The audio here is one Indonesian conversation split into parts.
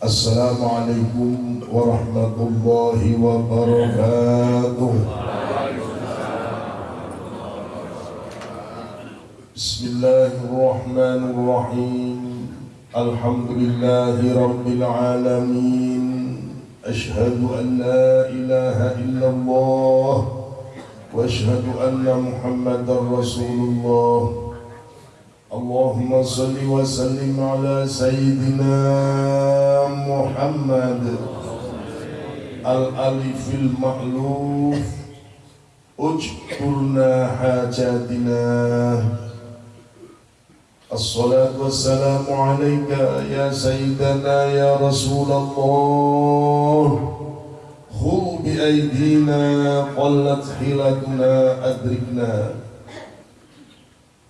السلام عليكم ورحمة الله وبركاته. بسم الله الرحمن الرحيم. الحمد لله رب العالمين. أشهد أن لا إله إلا الله وأشهد أن محمدا رسول الله. اللهم صل وسلم على سيدنا محمد. الألف المألوف. اجبرنا حاجاتنا. الصلاة والسلام عليك يا سيدنا يا رسول الله. خذ بأيدينا قلت حيلتنا أدركنا.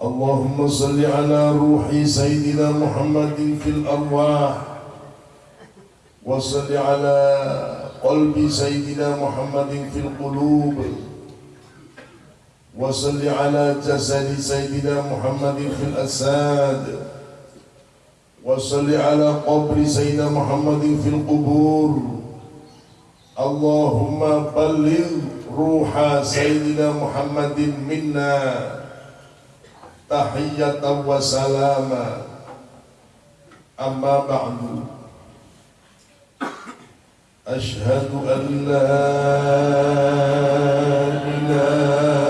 اللهم صل على روح سيدنا محمد في الأرواح وصل على قلب سيدنا محمد في القلوب وصل على جسد سيدنا محمد في الأساد وصل على قبر سيدنا محمد في القبور. اللهم بلغ روح سيدنا محمد منا. تحية وسلاما أما بعد. أشهد أن لا إله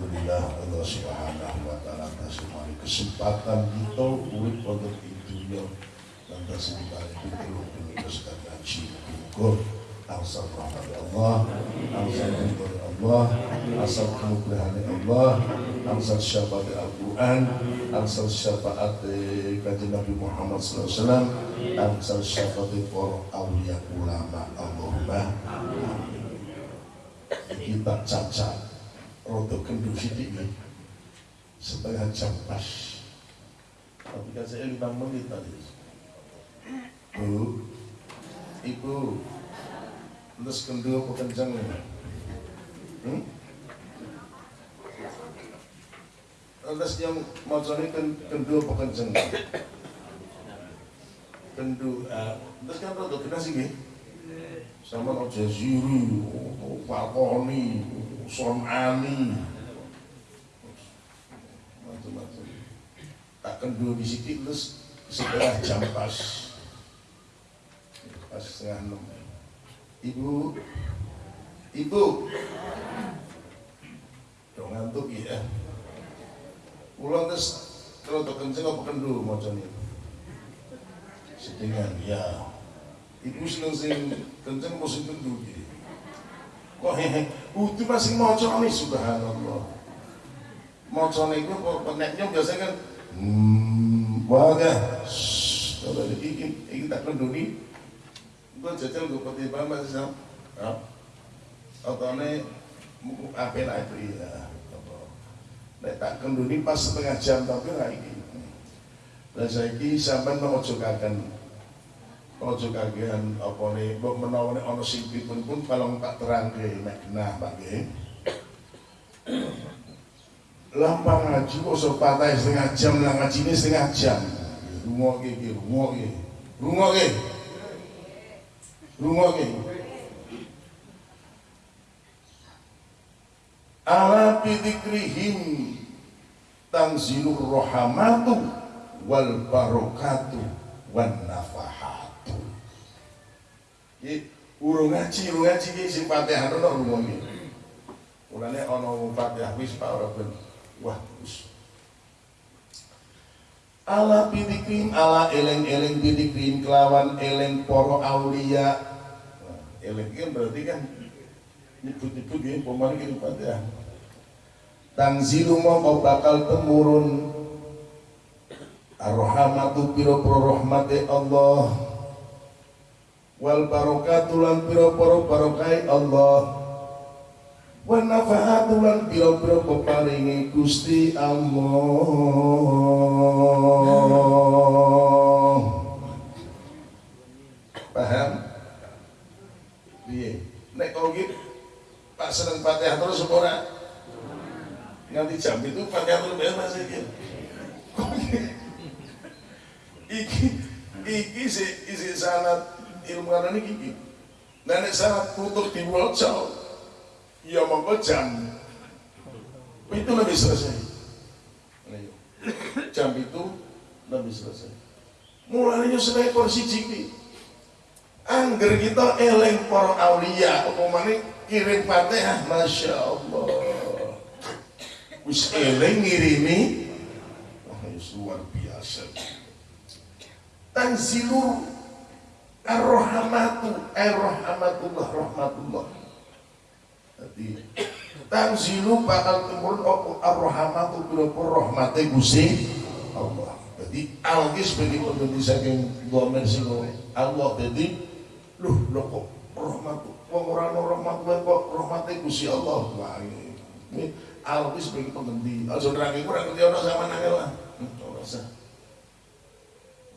Alhamdulillah Allah subhanahu wa ta'ala atas semua kesempatan kita urip untuk itu ya. Dan kesempatan itu demi kesukaan haji Mugur Asal rahmat Allah Asal ridho Allah Asal kemudahan Allah Asal syafaat Al-Quran Asal syafaat Nabi Muhammad SAW Asal syafaat para awliya ulama Allahumma. Kita cacat rodo kendu sidik setengah jam pas. Kan saya lima menit tadi. Bu ibu terus kendu apa kencang nih hmm? terus yang mau kendu apa kencang nih? kendu ah, terus kan rodo kena sih sama Al Jaziri, Sonani, macam-macam. Tak kendur di situ terus setengah jam pas, pas setengah enam. Ibu, ibu, dong ngantuk ya. Pulang terus kalau tak kenceng apa kendur macam ini. Setengah ya. Ibu seneng sing kenceng mau sing kendur gitu. Kok hehe, itu masih maca nih subhanallah. Maca nih gue kok peneknya biasa kan hmm, wadah. Kalau ini ini tak kenduri, gue jajal gue peti bang masih sam. Atau nih apa lah itu iya. nek tak kenduni pas setengah jam tapi ra iki lah saiki sampean mau ojo kagen ojo kagean apa nih mbok menawa nek ana sing pun pun kalau tak terangke mek genah Pak nggih. Lampang ngaji kok so patah setengah jam lah ini setengah jam. Rumah ke rumah ke rumah ke rumah ke ala bidikrihim tangzilur rohamatu wal barokatu wan nafahatu Iki urung ngaji, urung ngaji iki sing Fatihah ono iki. Mulane ana Fatihah wis Pak ora ben. Wah, wis. Ala bidikrim, ala eleng-eleng bidikrim kelawan eleng poro aulia. Nah, eleng kan berarti kan nyebut-nyebut ya, pemain ini Fatihah. Tangzilu mau bakal temurun Ar-Rahmatu piro-piro rahmati Allah Wal barokatu lan piro-piro barokai Allah. Wan nafahatu lan piro-piro peparingi Gusti Allah. Paham? Iya Nek kau gitu Pak seneng Fatihah terus ora? Nganti jam itu Fatihah terus masih gitu Iki. Iki si isi sanat ilmu anak ini iki. Nenek sanat putuk di Wolcau Ya monggo jam. Itu lebih selesai. Ayo. Jam itu lebih selesai. Mulanya seekor si jiki Angger kita eleng para aulia Apa kirim fatihah Masya Allah Wis eleng ngirimi. Wah, luar biasa. Tanzilur Ar-Rahmatu Ar-Rahmatullah Rahmatullah Jadi Tanzilu bakal temurun apa Ar-Rahmatu Bila rahmati Gusti Allah Jadi Alkis bagi penduduk saking Gomen sino Allah Jadi Loh, loh kok rahmatu Wong ora ana rahmat wae kok rahmate Gusti Allah. Wah, ini, alwis bagi pengendi. Aja nerangi ora ngerti ana sama nangel lah. Ora usah.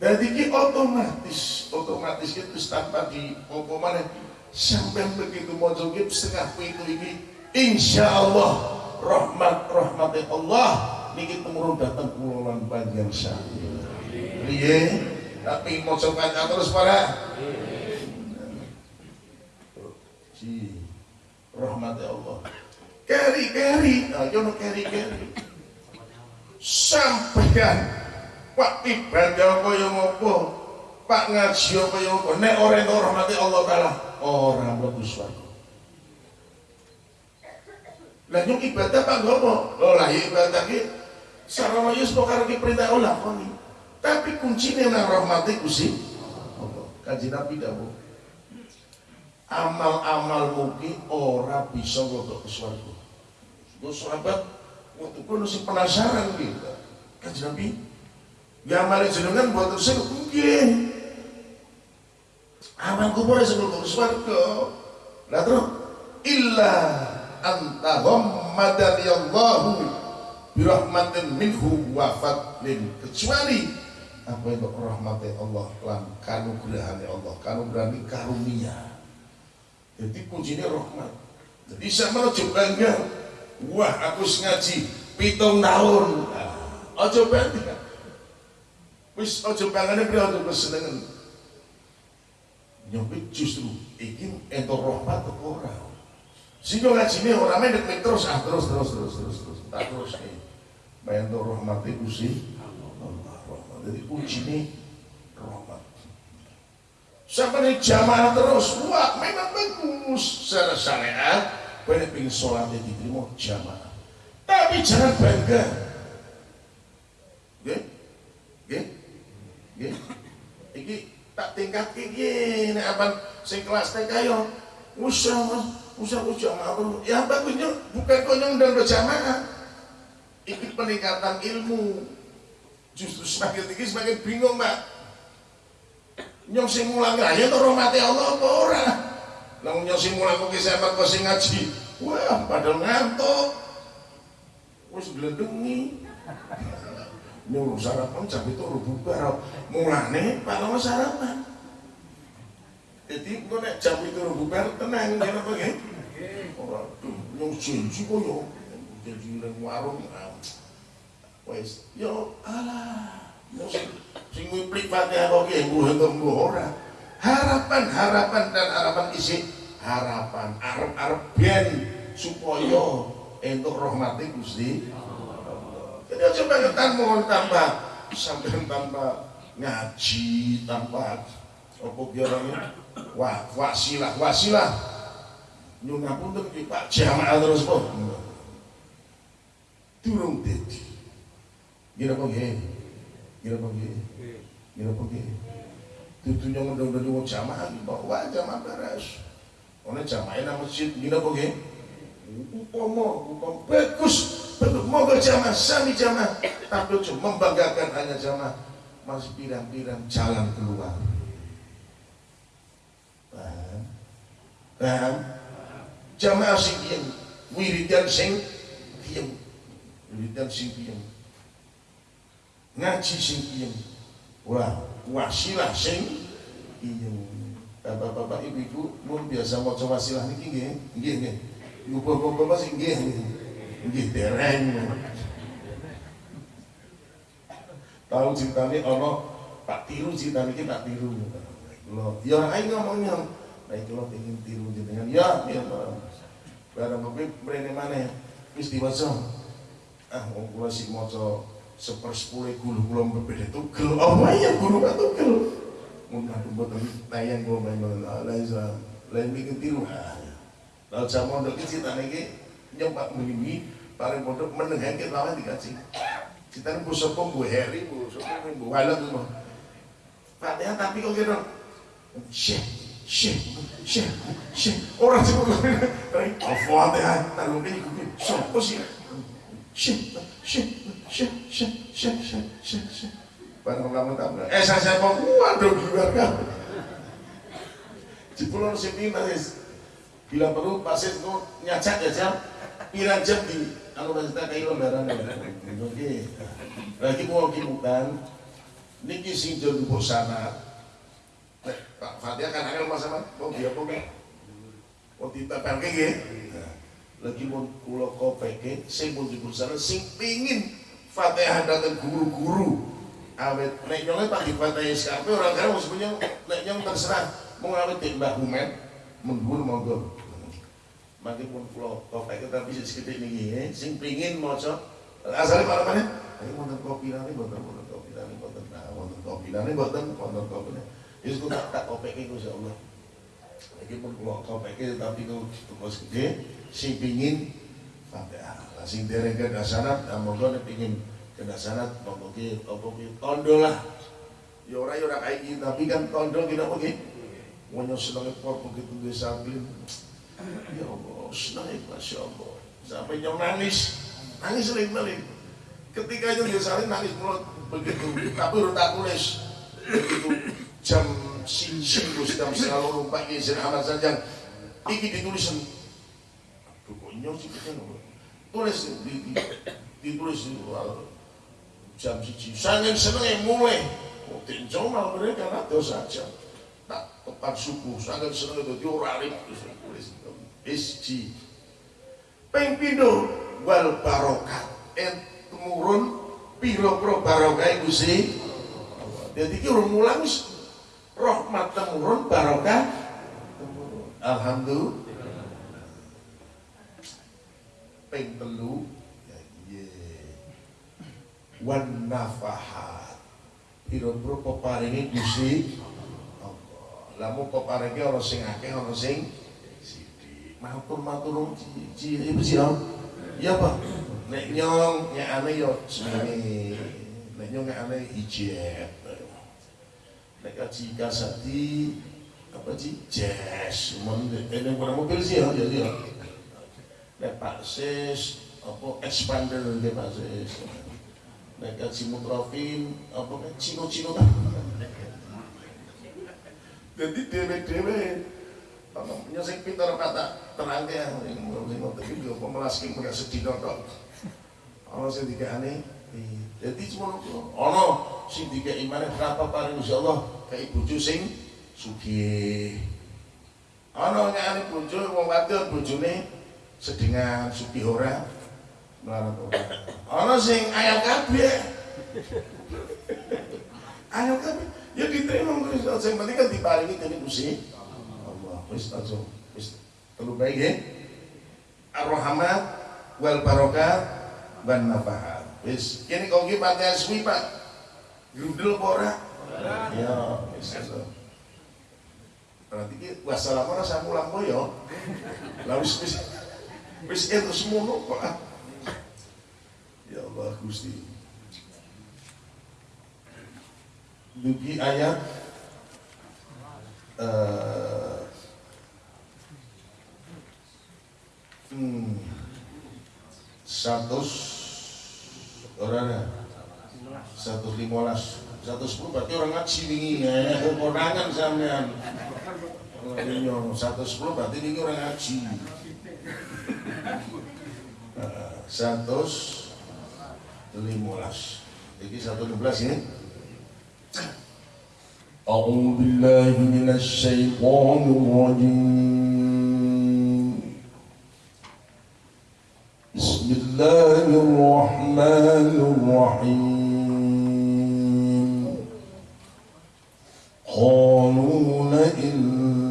Jadi ki otomatis, otomatis itu tanpa di apa mana sampai begitu mau ki setengah pintu ini insya Allah rahmat rahmatnya Allah niki temurun datang pulau panjang sah. Liye, tapi mau coba terus para? Si rahmatnya Allah. Keri keri nah jono keri keri sampaikan pak ibadah kaya ngopo? Pak ngaji kaya ngopo? Nek ora entuk rahmati Allah taala ora mlebu swarga. Lah nyung ibadah pak ngopo lho lah ibadah ki sarana yus karo ki perintah Allah koni tapi kuncinya nang rahmati Gusti Allah. Kanjeng Nabi dawuh amal-amal mungkin ora bisa ngodok ke swarga. Gue sahabat waktu masih penasaran gitu. Kan Nabi, ya amal jenengan buat terus mungkin. Amal kubur ke swarga. Lah terus illa anta ghammadani Allahu birahmatin minhu wa fadlin. Kecuali apa itu rahmatnya Allah lan kanugrahane Allah kanugrahane karunia. Jadi kuncinya rahmat. Jadi sama aja bangga wah aku ngaji pitung tahun. Aja bangga wis aja bangga beri aja kesenangan nyampe justru ingin entor rahmat ke orang sehingga ngaji ini orang main terus ah terus terus terus terus terus. Tak terus nih. Main entor rahmat itu sih. Allah rahmat. Jadi kuncinya rahmat. Sampai jamaah terus wah memang bagus. Secara syariat banyak pengen sholatnya diterima jamaah. Tapi jangan bangga. Ya ya ya ini tak tingkat ini ini apa sing kelas TK yo usah usah usah jamaah ya bagusnya bukan konyong dan berjamaah ikut peningkatan ilmu. Justru semakin tinggi semakin bingung mbak. Nyong sing mulang aja tuh rahmati Allah apa ora? Nang nyong sing mulang kok sampe kok sing ngaji wah padahal ngantuk. Wis glendengi nyuruh sarapan jam itu bubar mulane kalau sarapan. Jadi gue nek jam itu bubar tenang ya apa ya orang tuh yang janji kok yo. Jadi nang warung ah, wes yo alah sing ngiplik fatihah kok ki mbuh mbuh ora. Harapan harapan dan harapan isi harapan arep arep ben supaya entuk rahmati Gusti jadi aja bangetan mohon tambah. Sampai tanpa ngaji tanpa apa biaranya wah wasilah wasilah. Nyun ngapunten ki Pak jamaah terus kok durung dadi. Kira apa nggih kira apa nggih kira apa nggih dudu nyong ndang wong jamaah kok wah jamaah beres. Ono jamaah nang masjid kira apa nggih upama upama. Bagus betul moga jamaah sami jamaah. Tapi membanggakan hanya jamaah. Masih pirang-pirang jalan keluar. Paham? Paham? Jamaah sing diem wiridan sing diem. Wiridan sing diem. Ngaji sing diem. Wah wasilah sing diem. Bapak-bapak ibu-ibu mun biasa coba wasilah niki nggih? Nggih nggih. Bapak-bapak sing nggih nggih dereng tahu ceritanya ono Pak Tiru ceritanya ini Pak Tiru lo ya aing ngomongnya baik lo pengen tiru jenengan ya ya barang kopi mrene maneh wis diwaca ah wong kula sik maca sepersepuluh guru kula berbeda tugel oh iya guru kan tugel mun kadung boten tayang kula main la isa lain bikin tiru ah lalu jam mondok iki citane iki nyempak mrimi paling pondok menengakke lawan dikaji citane bu sapa bu heri bu sapa bu mah Fatihah tapi kok kira Syekh, syekh, syekh, syekh. Orang sebut Al-Fatihah, tahu ini gue siapa sih? Syekh, syekh, syekh, syekh, syekh, syekh, syekh. Barang lama tak Eh saya siapa? Waduh keluarga. Di pulau Sepina Bila perlu pasir itu nyacak ya. Pirang di anu kita kayak lembaran. Oke. Lagi mau kimukan. Niki sing jodoh sana Pak Fatihah kan angel mas sama, oh dia kok oh ditempel kayak gini. Lagi mau kulo kopeke, sing mau jebul sana, sing pingin Fatihah datang guru-guru. Awet, nek nyolnya pak di Fatihah SKP orang kaya maksudnya nek nyong terserah mau ngawet di Humen, mundur monggo. Makin pun kulo kopeke tapi sedikit ini, sing pingin mau cok, asalnya para? Ini mau kopi nanti, mau kopi nanti, mau kopi nanti, mau kopi nanti. Yus ku tak tak kopek iku insyaallah. Iki pun kula kopek tapi ku terus gede sing pingin Fatihah. Lah sing dereng ke dasanat monggo nek pingin ke dasanat monggo ki apa ki tondo lah. Ya ora ya kayak gitu tapi kan tondo kita apa ki? Wonyo seneng por begitu saklin. Ya Allah, seneng Masya Allah. Sampai nyong nangis, nangis sering-sering. Ketika itu dia saling nangis mulut begitu, tapi udah tak tulis. Begitu jam sinsin Gus jam selalu numpak izin amat saja iki ditulis. Aduh kok nyok sih tulis di, di, ditulis jam siji. Sangat seneng mulai. Kok tinjau malah mereka ada saja. Tak tepat subuh sangat seneng itu diorari tulis SG peng pindo wal barokat. En temurun piro-piro barokah itu sih? Jadi kita urung mulang rahmat temurun barokah. Alhamdulillah. Ping telu ya iya wan nafahat. Pira-pira peparinge Gusti Allah. Lamun peparinge ana sing akeh sing matur matur ci ibu sih ya Pak. Nek nyong nyakane yo. Semene nek nyong nyakane ijeb nek kaji kasati apa sih jazz mon ini bukan mobil sih ya jadi ya. Nek pak sis apa expander dia pak sis. Nek kaji mutrofin apa nek cino cino jadi dewe dewe apa? Punya sing pintar kata terang ya yang mau tapi juga pemelas punya sedih dong ana sing dikekane dadi semono ku ana sing dikeki maneh berapa paring insyaallah kei bojo sing sugih. Ana nyane bojo wong wadon bojone sedengan sugih ora. Melarat ora. Ana sing ayam kabeh. Ayam kabeh. Ya diterima Gusti sing penting kan diparingi Gusti Allah wis aja wis telu baik ya? Ar-rahmat wal barokat wan nafahat wis kene kok iki pantai suwi Pak? Grundel apa ora? Ya wis aja berarti ki wassalamu ora samulang koyo lah wis wis wis itu semono Pak. Ya Allah Gusti. Dugi ayat eh, hmm, satu orang satu limolas satu sepuluh berarti orang ngaji wingi ya konangan sampean ini satu sepuluh berarti ini orang ngaji Eh, satu limolas ini satu lima belas ya أعوذ بالله من الشيطان الرجيم الرحيم. قالوا لئن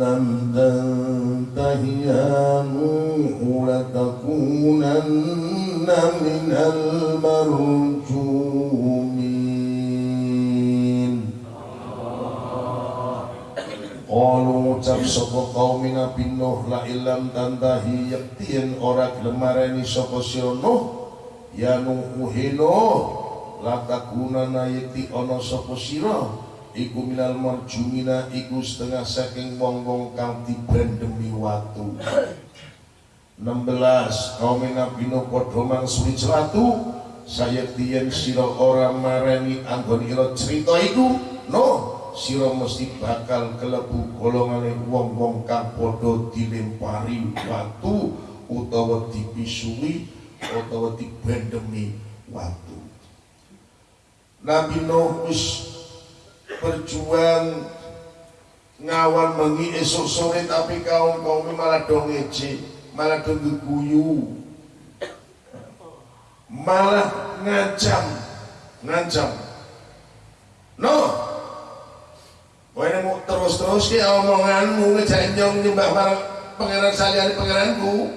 لم تنته يا نوح لتكونن من المرجومين. قالوا تفسق قومنا بالنوح لئن لم تنته يقتين أوراق لمرني سقسيون نوح يا نوح نوح Nuh ya Nuh Nuh la takunana yakti ana sapa sira? Iku minal marjumina iku setengah saking wong-wong kang dibandemi watu. 16 kaum Nabi Nuh padha celatu. Sayektiyen sira ora marani anggon ira cerita iku. Nuh sira mesti bakal kelebu golongane wong-wong kang padha dilempari watu utawa dipisui utawa dibendemi watu Nabi Nuh wis berjuang ngawan mengi esok sore tapi kaum kaum malah dong ngece malah dong guyu malah ngancam ngancam no Kowe mau terus-terus ki omonganmu ngejak nyong nyembah marang pangeran saliyane pangeranku.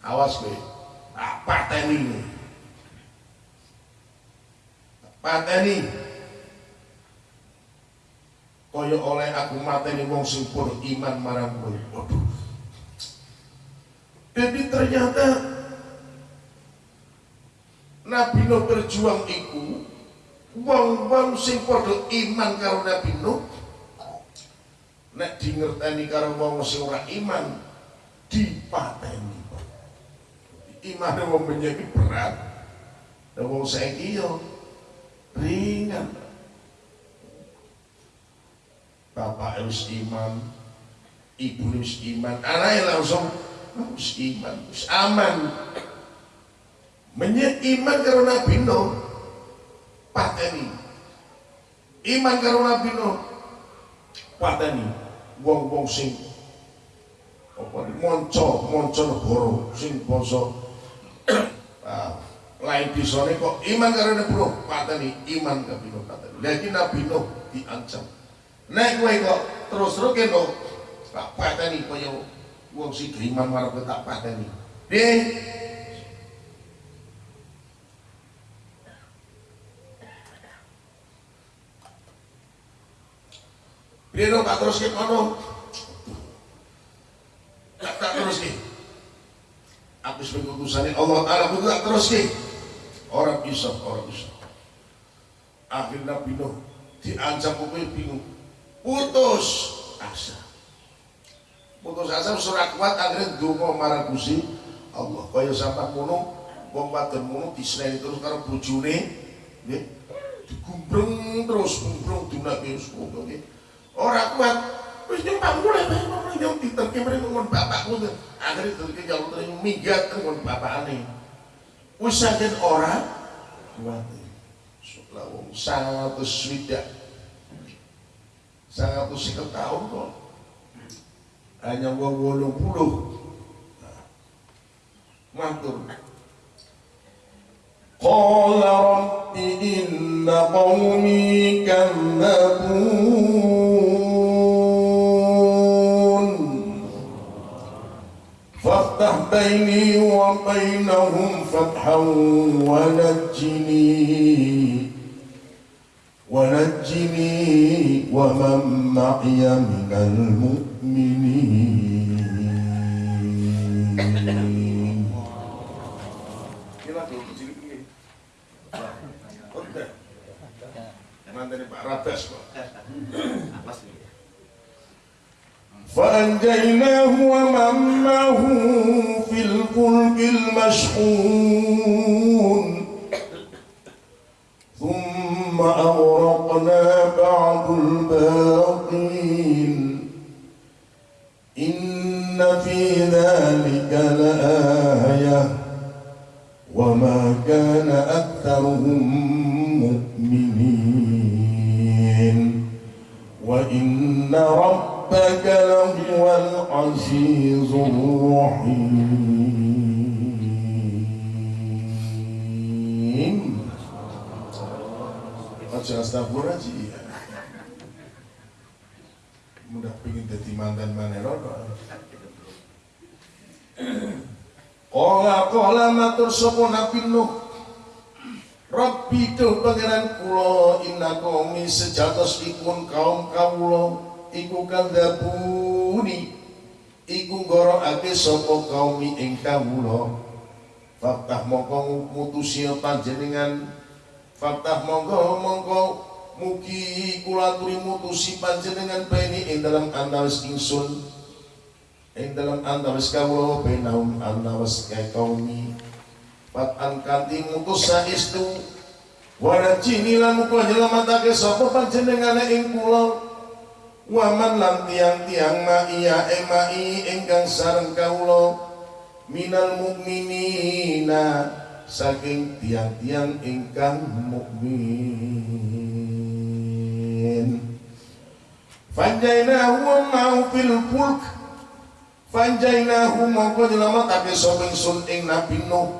Awas kowe. Tak pateni. Pateni. Kaya oleh aku mateni wong sing iman marang kowe. Waduh. Jadi ternyata Nabi Nuh berjuang iku wong-wong sing padha iman karo Nabi Nuh nek di ngerteni karo wong sing ora iman dipateni imane wong menjadi berat wong saiki yo ringan. Bapak harus iman ibu harus iman anaknya langsung harus iman harus aman. Menyek iman karo Nabi Nuh. Pateni. Iman karo Nabi Nuh. Pateni. Wong-wong sing apa monco monco sing bangsa ah, lain disone kok iman karo Nabi Nuh pateni iman Nabi Nuh pateni lagi Nabi Nuh diancam nek kowe kok terus-terus kene tak pateni kaya wong sing iman marang tak pateni Deh, Dia dong tak terus kono. Tak tak terus ki. Aku sebagai utusan Allah Taala aku tak terus ki. Orang bisa, orang bisa. Akhirnya Nabi Nuh diancam kowe bingung. Putus asa. Putus asa surat kuat akhirnya donga marang Gusti Allah. Kaya sampai ngono wong wadon ngono diseneni terus karo bojone nggih. Digumbreng terus gumbreng dunake ngono nggih. Ora kuat. Wis nyumpang mulai bae ngomong yang diterke mrene ngon bapakmu. Akhire diterke jalur terus minggat ngon bapakane wis orang, ora kuwate lawung sangat swidak 150 tahun kok hanya wong 80 matur. Qala rabbi inna فافتح بيني وبينهم فتحا ونجني ونجني ومن معي من المؤمنين Pak Rabes kok. فأنجيناه ومن معه في الفلك المشحون. ثم أغرقنا بعد الباقين. إن في ذلك لآية. وما كان أكثرهم مؤمنين. وإن ربك لهو العزيز الرحيم Aja astagfirullah sih Mudah pengen jadi mantan mana Kola kola matur sopo nabi Nuh Rabbi tuh pangeran kula inna qaumi sejatos ikun kaum kawula iku kadzabuni iku gorokake sapa kaumi ing kawula. Faktah mongko mutusi panjenengan. Faktah mongko mongko mugi kula mutusi panjenengan beni ing dalam antawis ingsun. Ing dalam antawis kawula benahum antawis kaumi. Patan kanti mutus saistu Warajini lan muka nyelamatake sapa panjenengane ing kula Waman lan tiang-tiang ma'iya emai ingkang sareng kawula minal mukminina saking tiang-tiang ingkang mukmin. Fanjainahu mau fil fulk. Fanjainahu mongko nyelamatake sapa ingsun ing Nabi Nuh.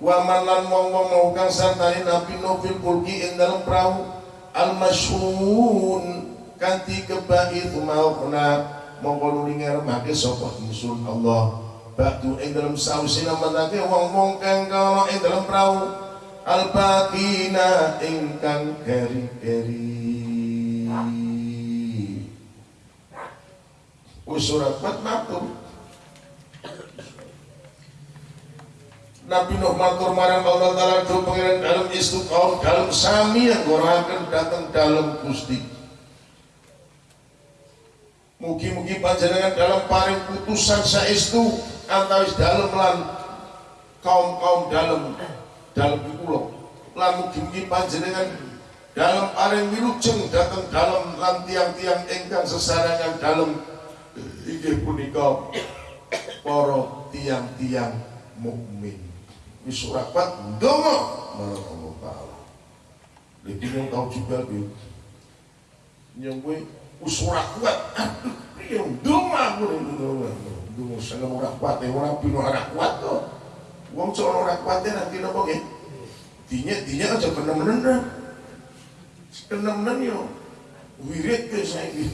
Wa man lan wong-wong mau kang sartane Nabi Nuh fil fulki ing dalem perahu. Al masyhun kanthi kebaid maukna mongko nuli ngaremake sapa? Ingsun Allah. Batu ing dalem sausi namatake wong-wong kang kala ing dalem perahu al baqina ingkang keri-keri Wis surat matur. Nabi Nuh matur marang Allah Ta'ala do pengiran dalam istu kaum dalam sami yang gorakan datang dalam gusti Mugi-mugi panjenengan dalam paring putusan saistu antawis dalam lan kaum-kaum dalam dalam pulau. Lan mugi-mugi panjenengan dalam paring wilujeng datang dalam lan tiang-tiang ingkang sesarangan dalam inggih punika para tiang-tiang mukmin. Wis ora kuat ndonga. Marang tau juga bi yang ora kuat. Aku ndonga ndonga sing ora kuat e ora pino kuat to wong cok ora kuat e nanti napa nggih dinya dinya aja bener-bener bener-bener yo. Wirid ke saiki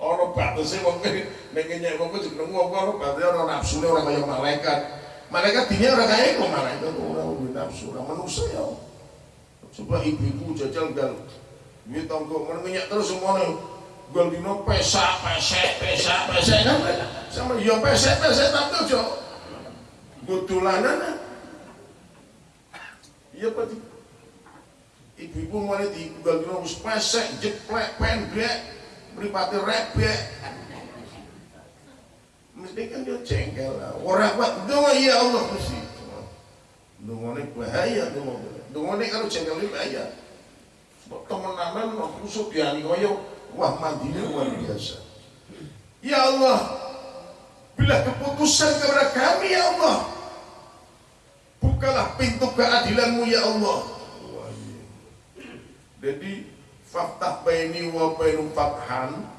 ana batese wong nyek wong kuwi jeneng wong ana batese ana nafsune ora kaya malaikat. Malaikat dinya ora kaya kok malaikat ora duwe nafsu ora manusia ya coba ibu-ibu jajal gal duwe tangga menenyak terus semuanya gal dino pesak pesek pesak pesek. Kan sama ya pesek pesek tapi aja gudulanan iya pak ibu-ibu mana di gal dino wis pesek jeplek pendek mripate rebek. Mesti kan dia jengkel lah orang kuat doa ya Allah mesti. Doa ini bahaya doa doa ini kalau jengkel ini bahaya teman-teman musuh dia nih koyo wah mandinya luar biasa. Ya Allah bila keputusan kepada kami ya Allah bukalah pintu keadilanmu ya Allah. Jadi faktah baini wa bainum fathan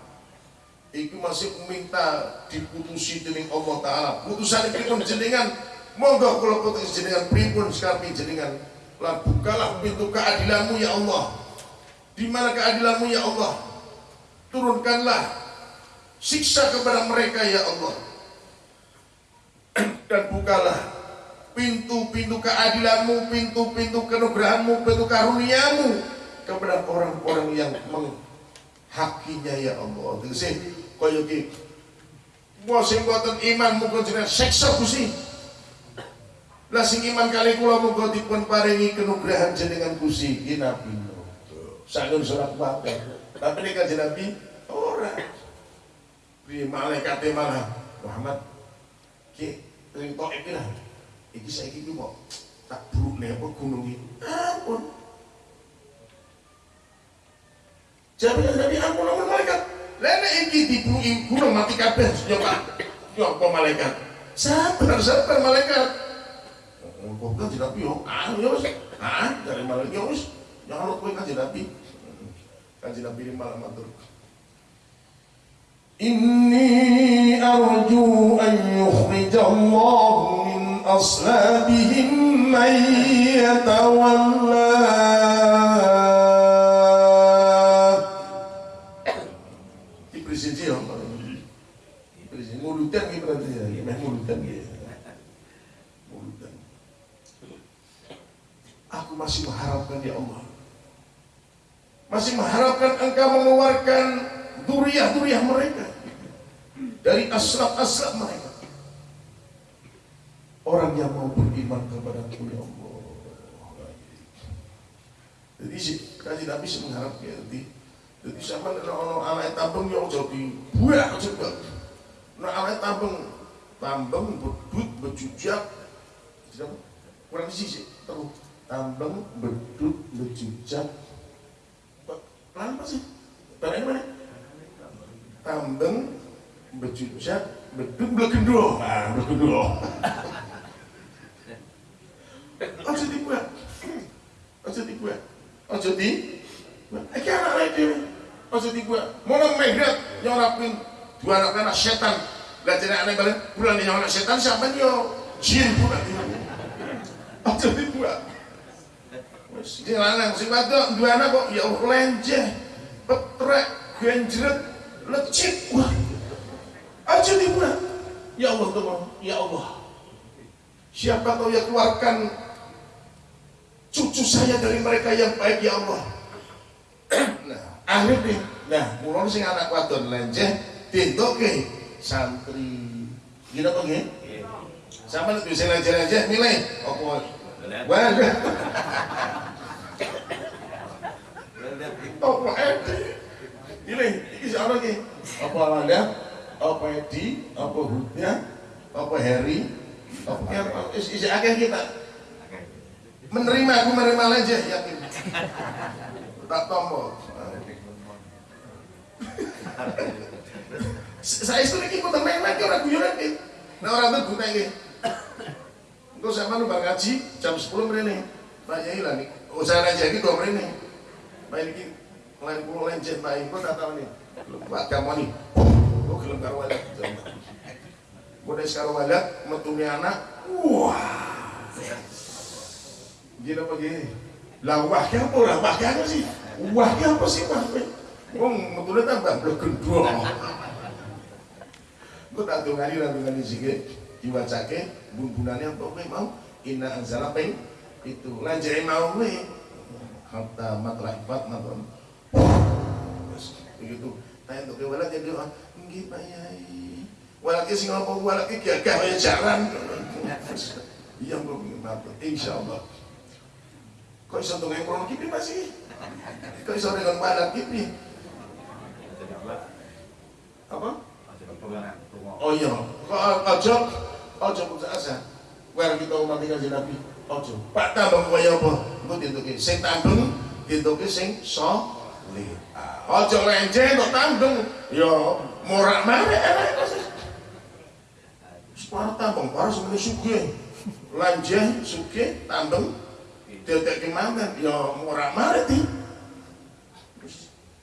Iku masih minta diputusi dening Allah Ta'ala. Putusan pripun jenengan. Monggo kula putus jenengan pripun sekarang jenengan. Lah bukalah pintu keadilanmu ya Allah di mana keadilanmu ya Allah turunkanlah siksa kepada mereka ya Allah dan bukalah pintu-pintu keadilanmu, pintu-pintu kenugerahanmu, pintu karuniamu kepada orang-orang yang menghakinya ya Allah. Tegese kaya iki sing boten iman muga jenengan seksa Gusti. Lah sing iman kali kula muga dipun paringi kenugrahan jenengan Gusti Nabi. Sangun surat Fatihah. Tapi nek kanjeng Nabi ora. Di malaikat malah Muhammad ki ring tok iki lah. Iki saiki ki kok tak burukne apa gunung iki. Ampun. Jawabnya Nabi ampun ampun malaikat. Lene iki dibuki gunung mati kabeh nyoba. Nyoba malaikat. Sabar sabar malaikat. Kok kan Nabi yo. Ah yo. Ah dari malaikat yo. Jangan lupa kan Nabi. Kanjeng Nabi malah matur. Inni arju an yukhrijallahu min aslabihim man yatawalla ya. Mulutan ki berarti ya. Mulutan ki. Mulutan. Aku masih mengharapkan ya Allah masih mengharapkan engkau mengeluarkan duriah-duriah mereka. Dari aslab-aslab mereka. Orang yang mau beriman kepada ya Allah. Jadi si kaji Nabi sih mengharap ya jadi jadi sama kalau anak tambeng yang jadi buah juga nah anak tambeng tambeng bedut bejujak kurang sih terus tambeng bedut bejujak Pelan apa sih? Barang mana? Tambeng, bejujak, beduk, belekendo. Ah, belekendo. Ojo dibuat. Ojo dibuat. Ojo di. Iki anak lagi dhewe. Ojo dibuat. Mono megrat nyorapin dua anak anak setan. Lah jenenge aneh balen bulan anak setan siapa yo? Jin bukan. Ojo dibuat. Wis lanang sing wadok dua anak kok ya Allah lenjeh, petrek, genjret, lecit. Wah. Aja dibuat. Ya Allah Tuhan, ya Allah. Siapa tahu ya keluarkan cucu saya dari mereka yang baik ya Allah. nah, akhirnya nah, mulai sing anak wadon lenjeh dintoke santri. Gila apa nggih? Sama nek bisa lenjeh-lenjeh milih apa Wah, apa Edi? Ini, ini siapa lagi? Apa Alanda? Apa Edi? Apa Hudya? Apa Harry? Apa apa? Isi akeh kita. Menerima aku menerima aja yakin. Tak tombol. Saya lagi ikut main lagi orang guyon lagi. Nah orang itu guna lagi. Engkau sama lu ngaji jam 10 menit Pak Yai nih. Usaha aja gitu menit. Pak ini lain pulau lain jet Pak Engkau tak tahu nih. Pak kamu nih. Kau gelem karo walat. Mulai sekarang walat metune anak. Wah. Gila apa gini? Lah wahnya apa? Lah wahnya apa sih? Wahnya apa sih Pak? Wong metune tambah blok gendong. Gue tak tahu ngari lah dengan sikit diwacake bumbunannya apa kowe mau inna anzala peng itu. Lanjare mau kowe hatta matla ifat maton begitu. Tanya untuk wala jadi doa nggih Pak Yai. Wala ki sing apa? Wala ki gagah kaya jaran. Iya mbok. Matur insyaallah. Kok iso dongeng krono kipi masih kok iso dengan wala kipi? Apa? Oh iya, kok ojo ojo putus asa. Where kita umat kanjeng Nabi, Ojo, pak tambang kaya apa? Engko ditutuki sing tandung ditutuki sing saleh aja ah, lenje kok tandung. Ya morak marek enak kok sparta tambang para sing sugih lenje sugih tandung. Ditutuk ki ya morak marek di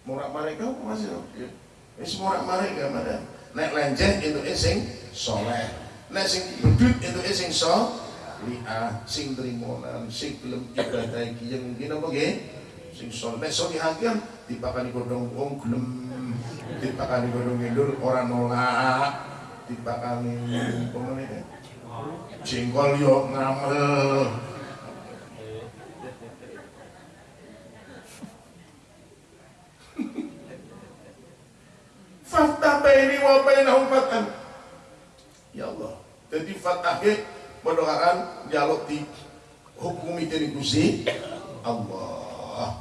morak marek kok masih ya wis morak marek gak madan nek lenje itu sing saleh nek sing bedut itu sing saleh liah sing trimonan sing gelem ibadah iki yang mungkin apa nggih? Sing soleh nek solihakan dipakani godhong wong gelem. Dipakani godhong ngendur ora nolak. Dipakani pemene jengkol yo ngamel Fatah baini wa bainahum fatan. Ya Allah. Jadi fatah mendoakan dialog di hukum itu di Gusti Allah.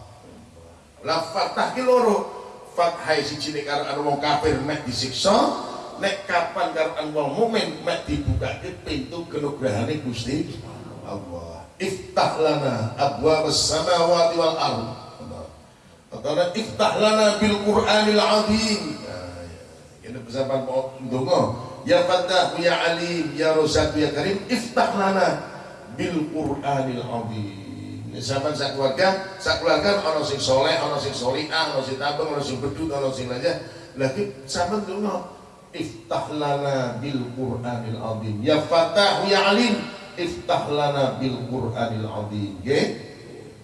Lah fatah ki loro. Fathah siji nek karo anu wong kafir mek disiksa, nek kapan karo anu wong mukmin mek dibukake pintu kenugrahane Gusti Allah. Iftah lana abwaabas samawati wal ardh. Karena iftah lana bil Qur'anil azim. Ya. Ini pesan mau ndonga. Ya Fattah, ya Alim, ya Rosat, ya Karim, iftah lana bil Qur'anil azim. Ini sampean sak keluarga, sak keluarga ana sing soleh, ana sing solihah, ana sing tabung, ana sing bedut, ana sing. Lagi sampean ndonga. Iftah lana bil Qur'anil azim. Ya Fattah, ya Alim, iftah lana bil Qur'anil azim. Nggih?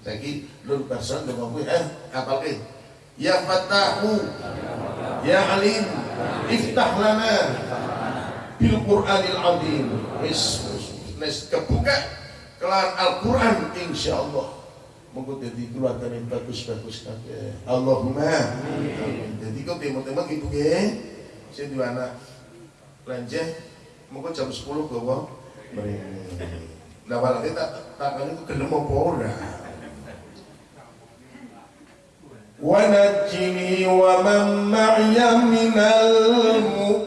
Saiki lur person dengan gue eh apa ke? Ya Fatahu Ya Alim Iftah lana bil Qur'anil Azim. Wis nes kebuka kelar Al-Qur'an insyaallah. Monggo dadi keluarga yang bagus-bagus kabeh. Allahumma amin. Dadi kok teman-teman gitu ge sing duwe anak lanjeh monggo jam 10 gowo mrene. Lah walate tak takane ku gelem apa ora. Wa najini wa man ma'ya minal mu'min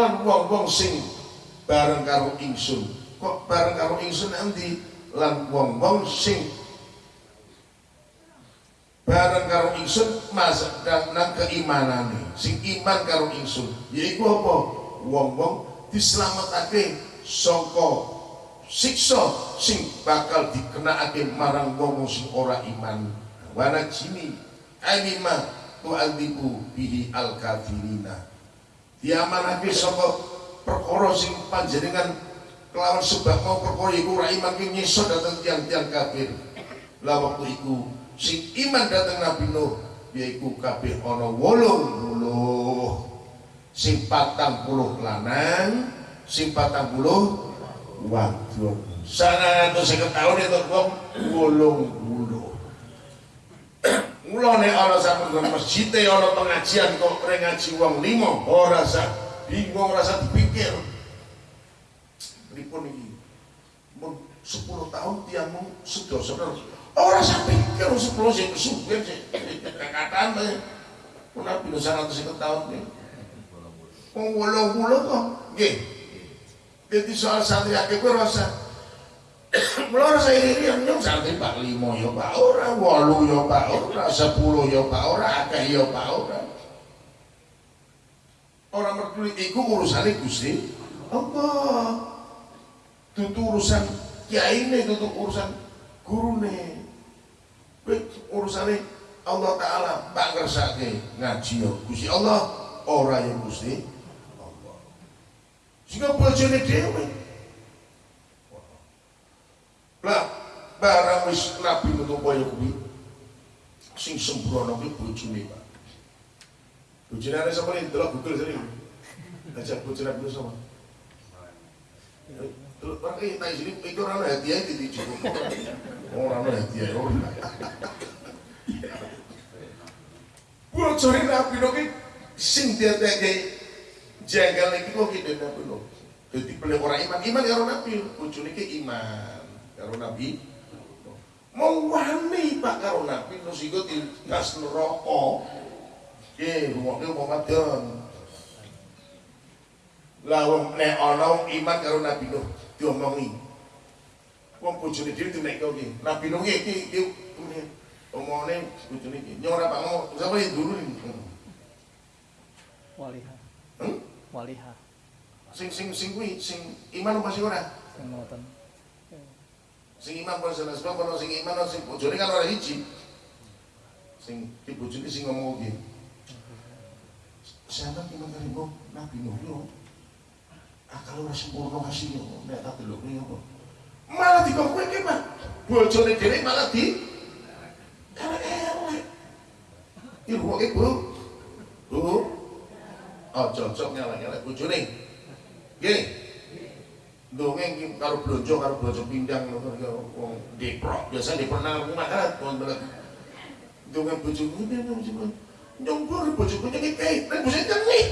lan wong-wong sing bareng karo ingsun. Kok bareng karo ingsun nanti lan wong-wong sing bareng karo ingsun dan nang keimanane. Sing iman karo ingsun. Yaiku apa? Wong-wong dislametake saka siksa sing bakal dikenakake marang wong sing ora iman. Wana jini anima tu'adzibu bihi al kafirina diamanake saka perkara sing panjenengan kelawan sebab mau perkara iku ra iman ki nyiso dhateng tiang-tiang kafir. Lah waktu iku sing iman dhateng Nabi Nuh yaiku kabeh ana 80 sing 40 lanang sing 40 wadon sana atau seket tahun itu wong. 80 Mula nek ana sampun masjid e ana pengajian kok pre ngaji wong lima ora sak bingung rasa dipikir. Pripun iki? Mun 10 tahun tiangmu sedaya-sedaya ora sak pikir 10 sing kesuwen sing kakatan pun pira 150 tahun iki. Wong 80 kok nggih. jadi soal santri akeh kuwi rasa Mula rasa ini yang nyong santri pak limo ya pak ora, walu ya pak ora, sepuluh ya pak ora, akeh ya pak ora. Orang mertulit iku urusannya gusti. Apa? Tutu urusan kiai ini, tutu urusan guru nih urusannya Allah Ta'ala tak ngersake ngaji ya Gusti Allah ora ya Gusti Allah sehingga bojone dhewe barang wis nabi metu kaya kuwi sing sembrono kuwi bojone Pak. Bojone ana sapa nih delok Google sering ajak bojone Nabi sama Terus pakai tai sini itu orang hadiah itu cukup orang hadiah orang bocori nabi noki sing dia tege jagal iki kok gitu nabi no. Jadi boleh orang iman iman karo nabi. Bocori ke iman karo nabi mau wani pak karo nabi. No sigo di gas neraka. Ke rumahnya mau madon lah wong nek ana iman karo nabi no diomongi. Wong bojone dhewe dinek kok iki nabi no iki iki omongane bojone iki nyora Pak mau sapa iki dulu iki Waliha. Hmm? Waliha. sing sing sing kuwi sing iman sing ora? Sing ngoten. sing iman pun sing nasib pun sing iman pun sing bujuri kan orang hiji. Sing dibujuri sing ngomong lagi siapa iman dari bu nabi nuh yo. Ah sempurna kasih yo. Nggak tahu dulu apa malah di kampung ini mah bujuri diri malah di karena elek. Ibu ibu bu? Oh cocok nyala nyala bojone. Gini dongeng karo blonjo karo blonjo pindang ya wong deprok. Biasa deprok nang rumah kan wong belet dongeng bojoku bojoku nyompor bojoku nyengit kae nek bojoku nyengit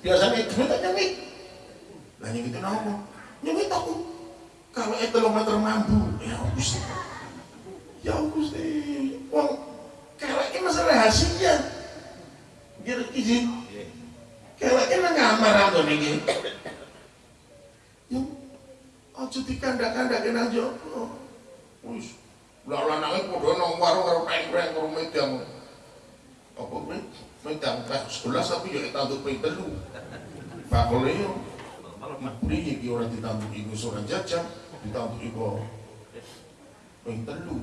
biasanya duit tak nyengit lah nyengit napa? Nyengit aku kalau itu telung meter mambu. Ya Gusti. Ya Gusti. Wong kalau ini masalah rahasia kira izin kalau ini nang kamar aku nih yang aja dikandak-kandakin aja. Wis. Lah lanange padha nang warung karo pengkreng karo medang apa kuwi medang teh 11 tapi ya tanduk ping telu. Bakole yo. Priye iki ora ditanduk iku ora jajan ditanduk iku ping telu.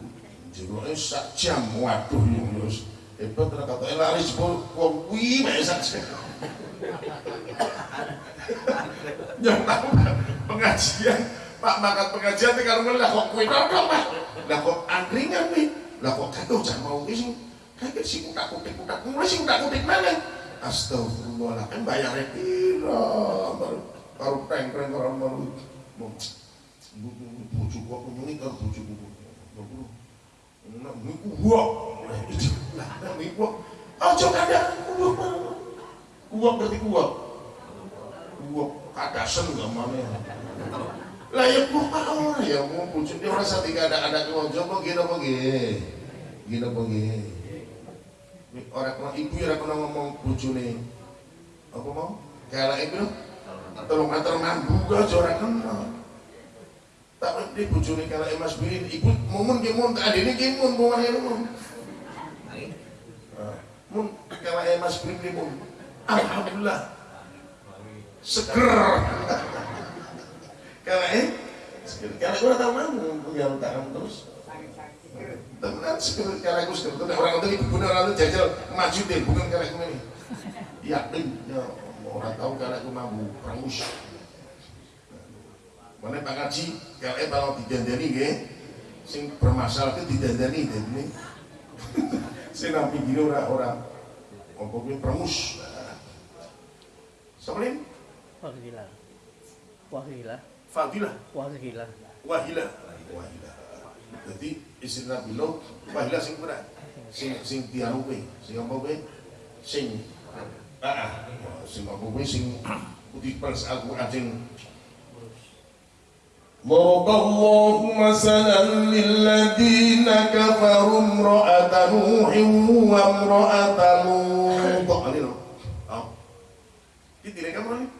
Jeroke sak jam. Waduh yo wis. Hebat ra katoke laris wong kuwi mek sak jam. Tahu pengajian. Pak makan pengajian itu kalau lah kok kue dodol pak? Lah kok angkringan nih lah kok kagak jangan mau sih kagak sih kutak kutik kutak mulai sih kutak kutik mana? Astagfirullahaladzim bayarnya pira baru baru pengkren orang baru. Bujuk gua kunjungi kan bujuk gua miku gua lah miku gua aja kada gua gua berarti gua gua kadasen gak mana lah ya gua kau ya mau bujuk dia merasa tiga ada ada keluarga kok gini apa gini? Gini apa gini? Orang kena ibu ya kena ngomong bujune apa mau? Kayak ibu tolong meter mambu gak orang kena tapi dia bujune kayak emas birin ibu momen kimun tak ada ini kimun momen ini mun? Mun kayak emas birin kimun alhamdulillah seger karena eh karena gue tahu mau punya tangan terus tenan seger karena gue seger tuh orang itu ibu orang itu jajal maju deh bukan karena gue ini yakin ya orang tahu karena gue mampu perangus mana pak ngaji kalau eh kalau didandani ge sing bermasalah itu didandani deh ini sing nampi gini orang orang gue perangus Sama ini? Wahilah. Wahilah. Fadilah Wahilah. Wahilah Wahilah Jadi istri Nabi Nuh Wahilah sing berat Sing sing tianu kuwi Sing apa kuwi Sing Ah, ah. sing apa kuwi sing Putih pers Al-Quran sing ضرب الله مثلا للذين كفروا امرأة نوح وامرأة لوط ini loh oh ini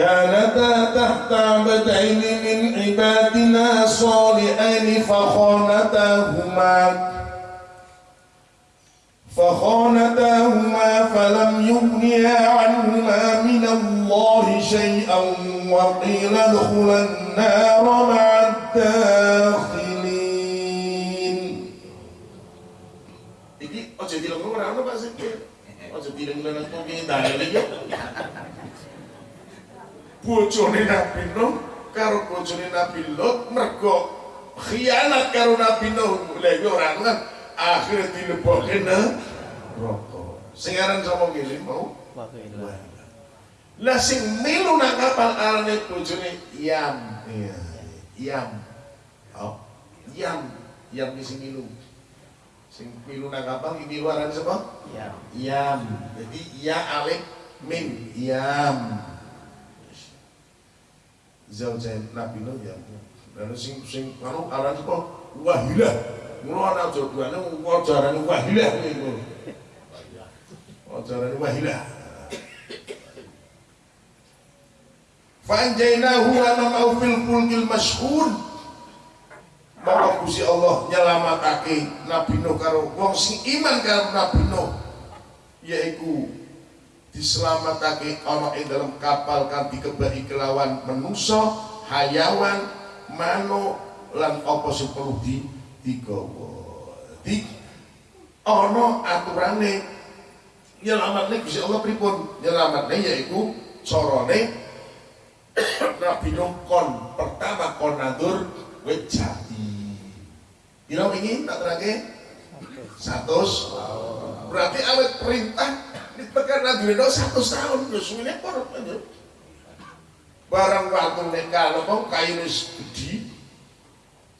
كانتا تحت عبدين من عبادنا صالحين فخانتاهما فخانتاهما فلم يغنيا عنهما من الله شيئا وقيل ادخلا النار مع الداخلين. Bojone Nabi Nuh karo bojone Nabi Lot mergo khianat karo Nabi Nuh. Lha iki ora kan akhire dilebokke neraka. Sing aran sapa ngene mau? Lah sing milu nang kapal arane bojone Yam. Iya Yam. Oh Yam. Yam sing milu sing milu nang kapal iki milu arane sapa? Ya. Yam. Jadi ya alif min. Yam zaujain Nabi Nuh ya. Dan sing sing anu aran apa? Wahilah. Mula ana jodohane wajarane wahilah niku. Wajarane wahilah. Fanjainahu wa ma'u fil fulkil mashhun. maka Gusti Allah nyelamatake Nabi Nuh karo wong sing iman karo Nabi Nuh yaiku diselamatake ana ing dalam kapal kang dikebaki kelawan menungso, hayawan, manuk lan apa sing perlu di digawa. Di ana aturane nyelamatne Gusti Allah pripun? Nyelamatne yaiku carane Nabi Nuh kon pertama kon nandur wit jati. Wingi tak terangke? 100. Berarti awet perintah ditekan nandur itu 100 tahun terus ngene por. Barang waktu nek kalau kok kayu wis gedhi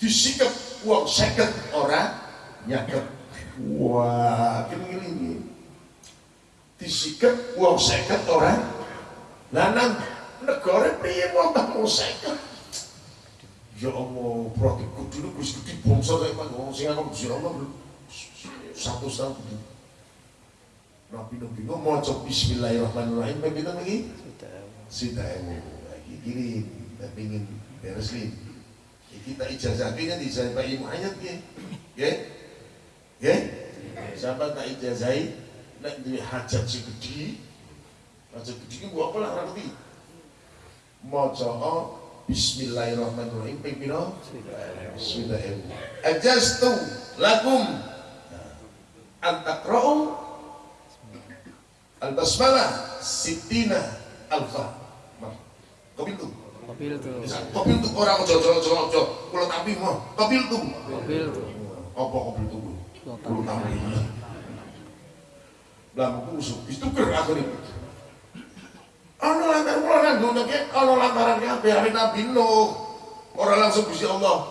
disikep wong 50 ora nyakep. Wah, kene iki. Disikep wong 50 ora lanang negara piye mau 50 Ya Allah, berarti kudu ini Gusti gede bangsa kayak mana? Orang sing aku Gusti Allah satu tahun. Nabi Nabi bingung mau coba Bismillahirrahmanirrahim. Bagi kita lagi? Sudah ewu lagi kiri. Tapi ingin beres nih. Kita ijazah kayaknya ijazah Pak Ibu ayat ya. Ya, ya. Siapa tak ijazahi? Nek duwe hajat si gede. Hajat gede ini buat apa lah ngerti? Mau coba Bismillahirrahmanirrahim. Ping piro? Sudah ewu. Ajastu lakum antakra'u al-basmalah sitina alfa. Kopi tuh. Mobil tuh. Kopi tuh orang ojo ojo ojo ojo. Kulo tapi mau. Kopi tuh. Mobil tuh. Apa kopi tuh? Kulo Kulo tapi. Blamku usuk. Itu ker aku nih. Ono lantaran kulo nang ngono ki, ono lantaran kabeh hari Nabi Nuh. Ora langsung Gusti Allah.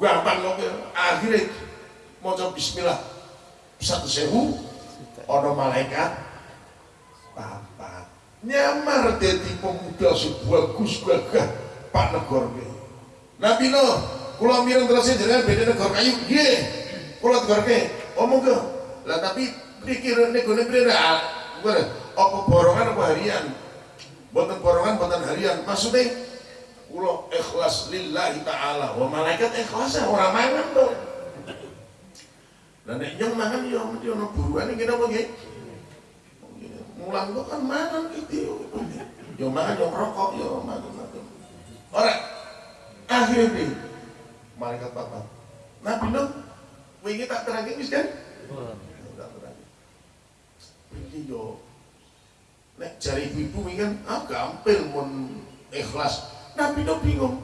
Gampang kok. Akhirnya maca bismillah. Satu sewu ono malaikat. Papat nyamar jadi pemuda sebagus gagah Pak Negor Nabi Nuh kula mireng terus jenengan beda negor kayu nggih. Kula tegorke omong ke lah tapi pikir nek gone prira apa borongan apa harian? Boten borongan boten harian. Maksudnya kula ikhlas lillahi ta'ala. Wa malaikat ikhlas orang mangan tuh lah nek nyong mangan yo mesti ono buruan iki napa nggih? Mulang kok kan mangan gitu. Yo mangan yo rokok yo mangan. Ora. Akhirnya malaikat papat. Nabi Nuh wingi tak terangke wis kan? Tak terangke. Iki yo nek jari ibu wingi kan ah gampil mun ikhlas. Nabi Nuh bingung.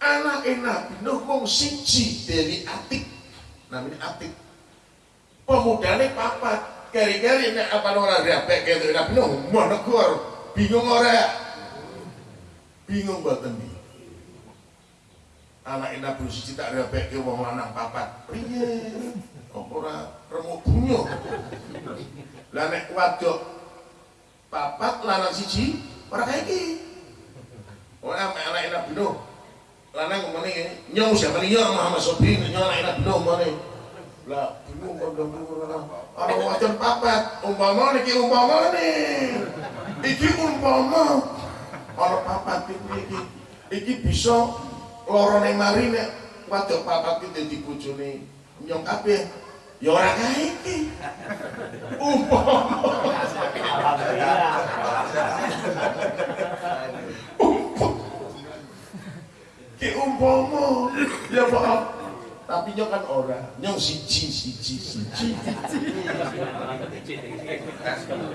Anak Nabi Nuh mung siji dari atik namanya Atik. Pemudane papat kari-kari nek apa ora repek gitu. Nabi Nuh mau negor bingung ora. Bingung boten iki anak Nabi siji tak repek ke wong lanang papat. Piye? Kok ora remuk bunyo lah nek wadok papat lanang siji ora kayak iki. Ora anak Nabi Nuh lanang ngomongnya ini nyong siapa nih? Nyong Muhammad Sobri nyong anak Nabi Nuh ngomongnya. Lah bingung kok bingung ada wajan papat? Umpama nih umpama nih. Iki umpama. Ada papat iki iki iki bisa loro ning mari nek wadok papat iki dadi bojone nyong kabeh. Ya ora kae iki. Umpama ki umpama. Ya maaf. Tapi nyong kan ora nyong siji siji siji.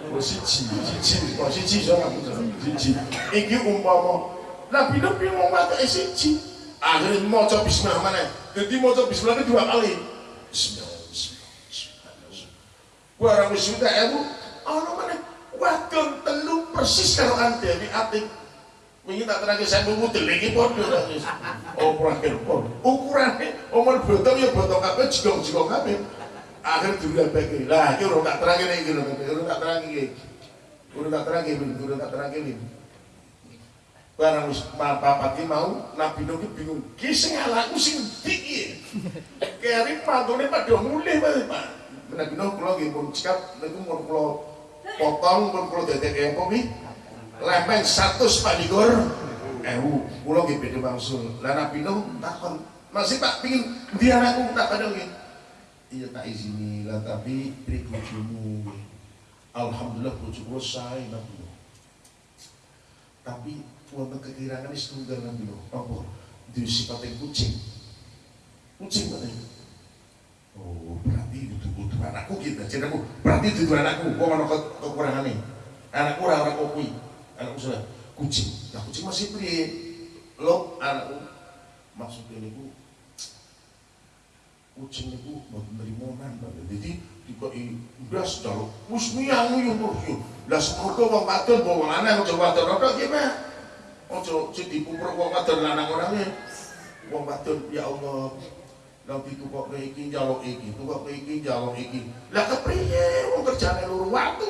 Oh siji siji. Oh siji so siji. Iki umpama. Nabi nabi mau mata siji. Akhirnya mau coba bismillah mana jadi mau coba bismillah dua kali. Bismillah bismillah barang wisuda ewu ono mana wadon telu persis karo di atik Wingi tak terangke saya mau mudel iki padha ta wis. Oh prakir pon. Ukurane omon botong ya botong kabeh jigong-jigong kabeh. Akhir dirabeke. Lah iki ora tak terangke iki lho, ora tak terangke iki. Ora tak terangke iki, ora tak terangke iki. Barang wis papat mau Nabi Nuh bingung. Ki sing alaku sing ndi iki? Keri mantune padha Pak. Nabi Nuh kula nggih pun cekap niku mun potong pun kula dadekake apa iki? Lempeng satu Pak Digur ewu, kula nggih badhe wangsul. Lah Nabi takon, "Masih Pak pengin ndi anakku?" Tak nggih. Iya tak izini lah tapi beri bojomu. Alhamdulillah bojo kula sae Nabi. Tapi wonten kekirangan setunggal Nabi Nuh. Apa? Duwe kucing. Kucing katanya. Oh, berarti itu kudu anakku gitu. Jadi aku berarti itu anakku. Kok ono ke kekurangane? Anakku ora ora kopi. Anakku sudah kucing. Lah kucing masih priye? Lo anakku maksudnya niku kucing niku mboten nerimonan Pak. Jadi dikoki beras jaluk wis miyang yo yo. Lah semoga wong wadon wong lanang aja wadon ora ki Pak. Aja sing dipupur wong wadon lanang orangnya. Wong wadon ya Allah nanti tukok ke iki njaluk iki, tukok ke iki njaluk iki. Lah kepriye wong kerjane loro waktu.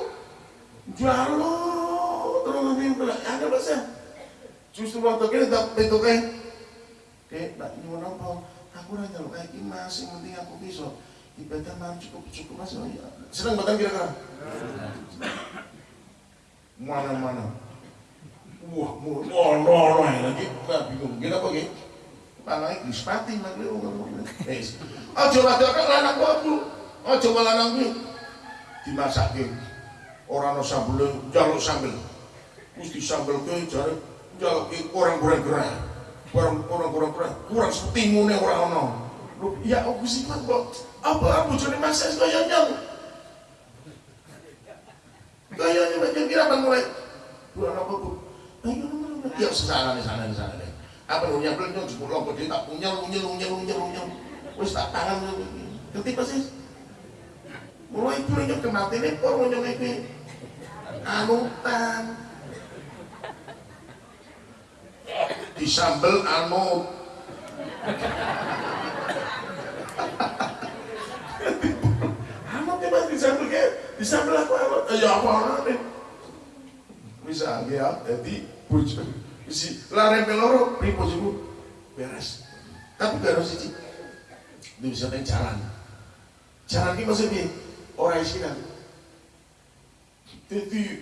Njaluk nanti bilang, ada bahasa. Justru waktu tak nak nyuwun apa? Aku njaluk kayak penting aku cukup cukup Mas. Oh, iya. Mana-mana. Wah, ono lagi, nggak bingung. Apa gitu? Palai dispati mak lu ngomong. Wis. Aja wadok lanang kok, Aja lanang kuwi dimasake. Ora ana sambel, njaluk sambel. Wis disambelke jare njaluk orang kurang gerah. Kurang orang kurang gerah. Kurang setimune ora ana. Lho, ya aku sih kok apa bojone Mas kaya nyang. Kayaknya macam kira bang mulai. Bulan apa bu? Ayo, ya sana di sana di sana deh apa lu nyampe nyong lompo dia tak unyel unyel unyel unyel unyel wis tak tangan ngerti sih mulai itu nyong kemati nih kok nyong iki anutan disambel anu. Anut ya mas disambel kayak disambel aku anut ya apa bisa ya jadi bujur isi lare peloro pripo jibu beres. Tapi baru siji ini bisa jalan. Jalan ini maksudnya orang isinan jadi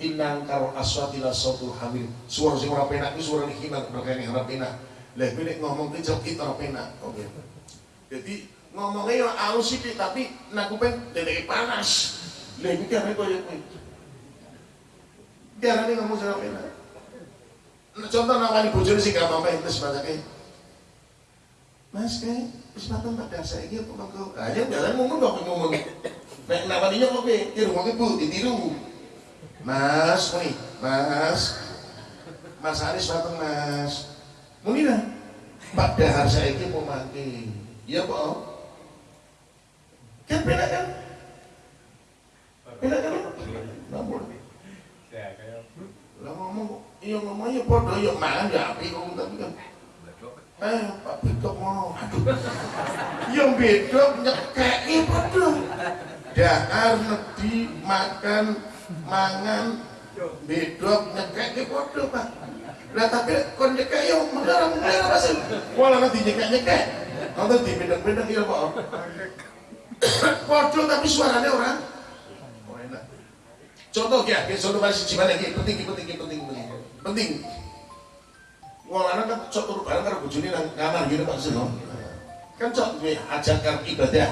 inang karo aswati la sautul hamil. Suara sing ora penak ki suara himar berkeke ora penak. Lah ngomong ki jok ora penak. Oke. Jadi ngomongnya yang halus sih tapi nak kuping dedek panas. Lah iki kan koyo kowe. Diarani ngomong ora penak. Contoh nawani bojone sing gampang pengen tes batake. Mas kae wis mateng tak dasar iki apa kok. Ah ya jalan ngomong kok ngomong. Nek nawaninya kok piye? Ki rumah Bu ditiru. Mas, muni, Mas. Mas Aris mateng Mas. Muni lah. Pak dahar saiki mau mati. Iya kok. Kan beda kan? Beda kan? Namun. Lah ngomong iya ngomongnya podo ya mangan ya api kok tapi kan eh pak bedok ngono aduh yang bedok nyekeki podo dahar nedi makan mangan. Bedok nyekeki podo pak. Lah tapi kon nyekek yo mengarang mengarang masih wala nanti nyekek nyekek nanti di bedok-bedok iya pak. Podo tapi suaranya orang. Enak. Contoh ya contoh masih gimana ini penting penting penting penting. Penting. Lanang kan cok turu bareng karo bojone nang kamar gitu Pak Sino kan cok duwe ajakan ibadah.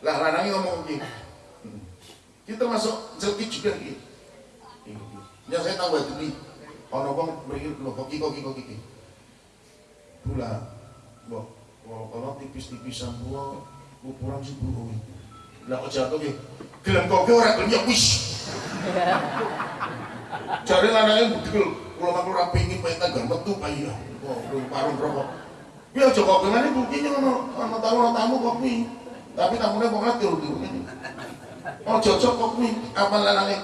Lah lanange ngomong iki kita masuk jelki juga iki ya saya tahu itu nih ono wong mriki lho kok kok kok iki pula mbok kalau tipis-tipisan gua ukuran sepuluh lah kok jatuh ki gelem kok ora gelem ya wis. Jare lanangnya budil, kalau aku ora pengin pengen tanggal metu iya. Oh, parung rokok. Ya aja kok gimana buktinya ngono, ana tamu tamu kok kuwi. Tapi tamune kok ngatur dulu ini. Oh cocok kok kuwi, apa lanangnya?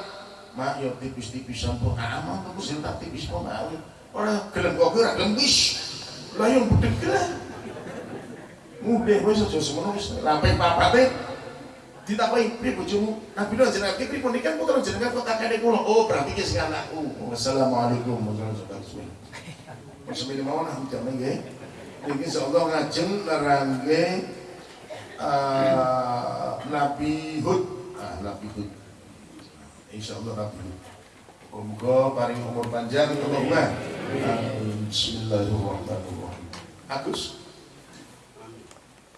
Mak yo tipis-tipis sampun aman tuku sing tak tipis kok mak. Ora gelem kok ora gelem wis. Lah yang budek lah. Mudah wis aja semono wis. Lampe papate ditakoki piye bojomu? Nabi Nuh jenengan iki pripun iki kan putra jenengan kok kakekne kula. Oh, berarti ki sing anakku. Wassalamualaikum warahmatullahi wabarakatuh. Bismillah mawon jame nggih. Iki insyaallah ngajeng nerangke eh, Nabi Hud Ah, Nabi Hud. Insyaallah Nabi Hud. Muga paring umur panjang Allahumma. Amin. Bismillahirrahmanirrahim. Agus.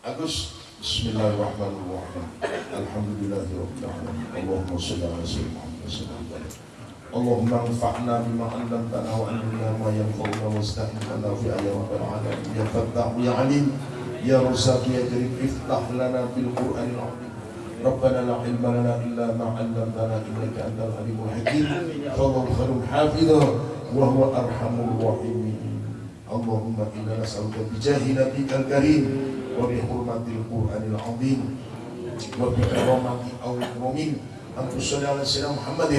Agus. Bismillahirrahmanirrahim. Alhamdulillahirabbil alamin. Allahumma shalli ala sayyidina Muhammad sallallahu alaihi wasallam. اللهم انفعنا بما علمتنا وعلمنا ما ينفعنا واستعنا في يا رب العالمين يا فتاح يا عليم يا رزاق يا كريم افتح لنا بالقران العظيم ربنا لا علم لنا الا ما علمتنا انك انت العليم الحكيم فالله خير حافظا وهو ارحم الراحمين اللهم انا نسالك بجاه نبيك الكريم وبحرمه القران العظيم وبكرامه او المؤمن ان تصلي على سيدنا محمد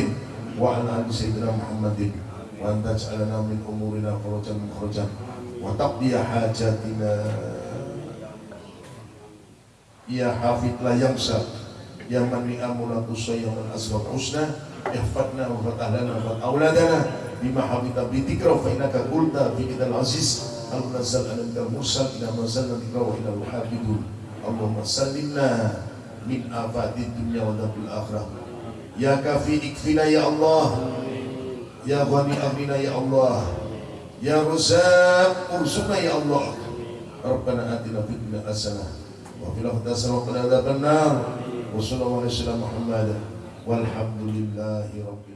وعلى ال سيدنا محمد وان تجعلنا من امورنا فرجا مخرجا وتقضي حاجاتنا يا حافظ لا ينسى Yang man ni'amuna tusayya man asbab husna Ihfadna ya wa fatahana, wa fatawladana Bima habita bitikra fa inaka kulta fi idal aziz Al-Nazal al-Anda Musa ila mazalna bitra wa ila luhabidun Allahumma sallimna min afadid dunya wa dhabul akhirah. Ya kafi ikfina ya Allah. Ya ghani amina ya Allah. Ya Rasul Ursuna Ya Allah. Rabbana atina fitna asana Wa filah tasana wa qadadabannar Ya Rasul adzabannar wa sallallahu alaihi wa sallam Muhammad walhamdulillahi rabbil